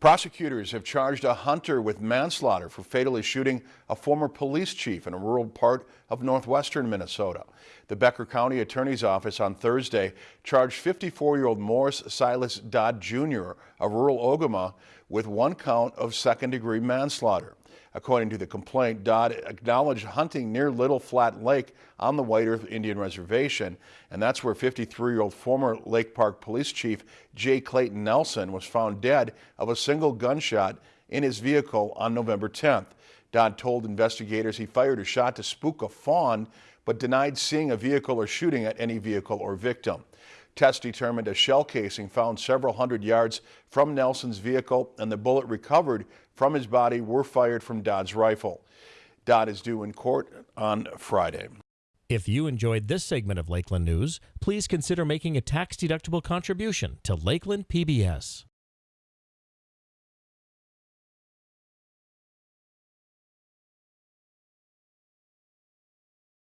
Prosecutors have charged a hunter with manslaughter for fatally shooting a former police chief in a rural part of northwestern Minnesota. The Becker County Attorney's Office on Thursday charged 54-year-old Morris Silas Dodd Jr. of rural Ogema with one count of second-degree manslaughter. According to the complaint, Dodd acknowledged hunting near Little Flat Lake on the White Earth Indian Reservation, and that's where 53-year-old former Lake Park Police Chief Jay Clayton Nelson was found dead of a single gunshot in his vehicle on November 10th. Dodd told investigators he fired a shot to spook a fawn, but denied seeing a vehicle or shooting at any vehicle or victim. Tests determined a shell casing found several hundred yards from Nelson's vehicle and the bullet recovered from his body were fired from Dodd's rifle. Dodd is due in court on Friday. If you enjoyed this segment of Lakeland News, please consider making a tax-deductible contribution to Lakeland PBS.